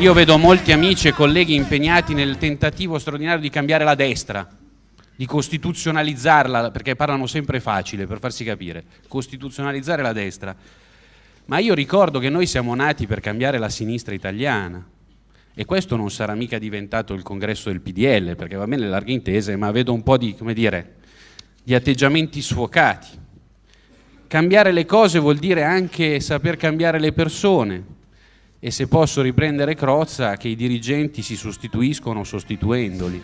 Io vedo molti amici e colleghi impegnati nel tentativo straordinario di cambiare la destra, di costituzionalizzarla, perché parlano sempre facile per farsi capire, costituzionalizzare la destra. Ma io ricordo che noi siamo nati per cambiare la sinistra italiana e questo non sarà mica diventato il congresso del PDL, perché va bene le larghe intese, ma vedo un po' di, dire, di atteggiamenti sfocati. Cambiare le cose vuol dire anche saper cambiare le persone, e se posso riprendere Crozza, che i dirigenti si sostituiscono sostituendoli.